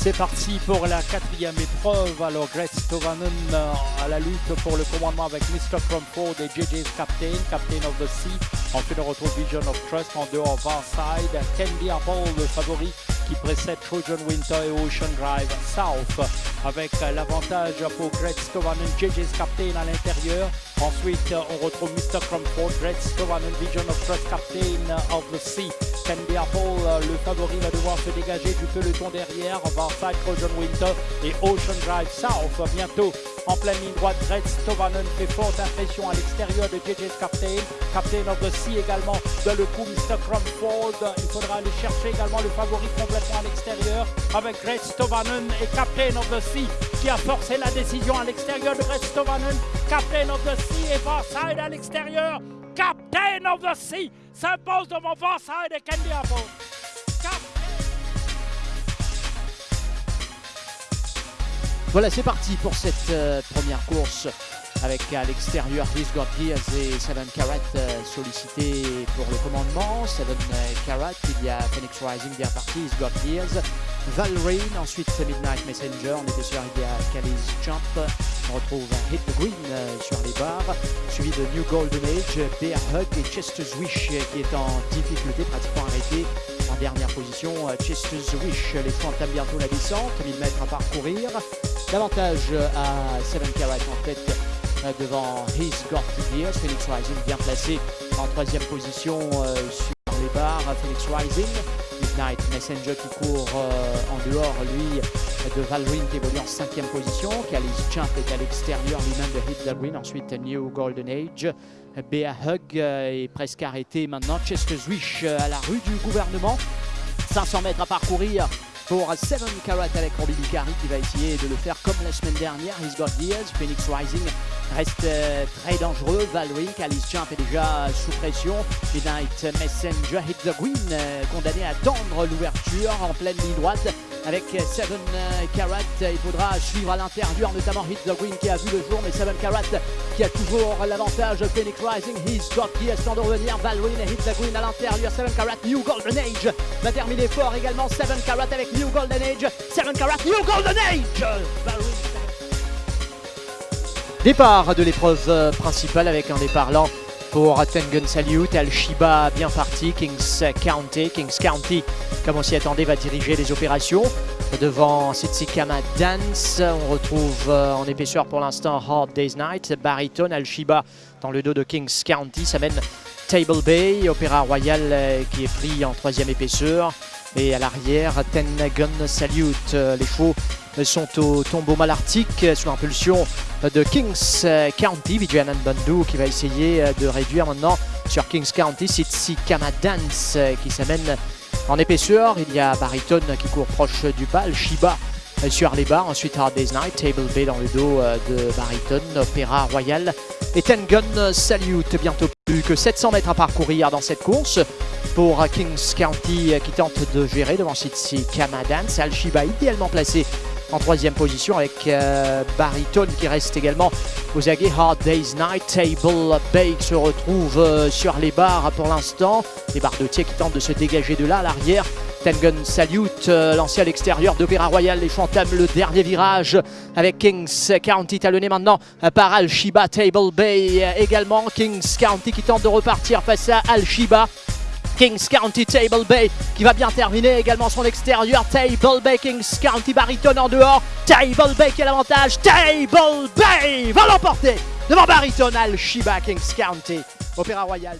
C'est parti pour la quatrième épreuve. Alors Greg Stovanen euh, à la lutte pour le commandement avec Mr. Crumford et JJ's Captain, Captain of the Sea. Ensuite on retrouve Vision of Trust en dehors Varside. Candy Apple, le favori qui précède Trojan Winter et Ocean Drive South. Avec l'avantage pour Greg Stovanen, JJ's Captain à l'intérieur. Ensuite on retrouve Mr. Crumford, Greg Stovanen, Vision of Trust, Captain of the Sea. Candy Apple, le favori va devoir se dégager du peloton derrière. Varside, Trojan Winter et Ocean Drive South. Bientôt en pleine ligne droite, Greg Stovanen fait forte impression à l'extérieur de JJ's Captain. Captain of the Sea également de le coup Mr. Crumford. Il faudra aller chercher également le favori complètement à l'extérieur avec Greg Stovanen et Captain of the Sea qui a forcé la décision à l'extérieur de Greg Stovanen. Captain of the Sea et Varside à l'extérieur. Captain of the Sea s'impose devant Varside et Candy Apple. Voilà, c'est parti pour cette euh, première course avec à l'extérieur Chris Gears et Seven Carat euh, sollicités pour le commandement. Seven euh, Carat, il y a Phoenix Rising bien parti, He's Gears, Valrain, ensuite Midnight Messenger, on était sûr il y a Callis Jump, on retrouve Hit the Green sur les barres, suivi de New Golden Age, Bear Hug et Chester's Wish qui est en difficulté, pratiquement arrêté en dernière position. Chester's Wish, les fronts entament bientôt la descente, 1000 mètres à parcourir. L'avantage à Seven Carat en tête devant His Got Gears. Phoenix Rising bien placé en troisième position sur les barres. Phoenix Rising, Midnight Messenger qui court en dehors, lui, de Valrine qui évolue en cinquième position. Callis Champ est à l'extérieur lui-même de Hit Green. Ensuite, New Golden Age. Bea Hug est presque arrêté maintenant. Chester's Wish à la rue du gouvernement. 500 mètres à parcourir pour Seven Carat avec Robbie Bicari qui va essayer de le faire comme la semaine dernière. He's got Gears, Phoenix Rising reste euh, très dangereux. Valric, Alice Jump est déjà sous pression. Midnight Messenger hit the green, euh, condamné à tendre l'ouverture en pleine ligne droite avec Seven Carat. Il faudra suivre à l'intérieur, notamment Hit the Green qui a vu le jour, mais Seven Carat qui a toujours l'avantage. Phoenix Rising, He's got Gears sans de revenir. Valrine et Hit the Green à l'intérieur. Seven Carat, New Golden Age va terminer fort également. Seven Carat avec New Golden Age. Seven Carat, New Golden Age Départ de l'épreuve principale avec un départ lent pour Tengun Salute, Al-Shiba bien parti, Kings County. Kings County, comme on s'y attendait, va diriger les opérations. Devant Sitsikama Dance, on retrouve en épaisseur pour l'instant Hard Day's Night, Baritone, Al-Shiba dans le dos de Kings County. Ça mène Table Bay, Opéra Royal qui est pris en troisième épaisseur. Et à l'arrière, Ten Gun Salute. Les chevaux sont au tombeau malartique sous l'impulsion de Kings County. Vijayanan Bandhu qui va essayer de réduire maintenant sur Kings County. Sitsi Kamadance qui s'amène en épaisseur. Il y a Baritone qui court proche du bal. Shiba sur les barres. Ensuite Hard Day's Night. Table Bay dans le dos de Baritone. Opéra Royal. Et Ten Gun Salute. Bientôt plus que 700 mètres à parcourir dans cette course pour Kings County qui tente de gérer devant Sitsi Kamadance. Al-Shiba idéalement placé en troisième position avec euh, Baritone qui reste également aux aguets. Hard Day's Night, Table Bay se retrouve euh, sur les barres pour l'instant. Les bardotiers qui tentent de se dégager de là à l'arrière. Tengun Salute euh, lancé à l'extérieur d'Opéra Royal. Les entament le dernier virage avec Kings County talonné maintenant par Al-Shiba. Table Bay également. Kings County qui tente de repartir face à Al-Shiba. Kings County Table Bay qui va bien terminer également son extérieur. Table Bay, Kings County baritone en dehors. Table Bay qui a l'avantage. Table Bay va l'emporter devant baritone Al Shiba Kings County. Opéra Royal,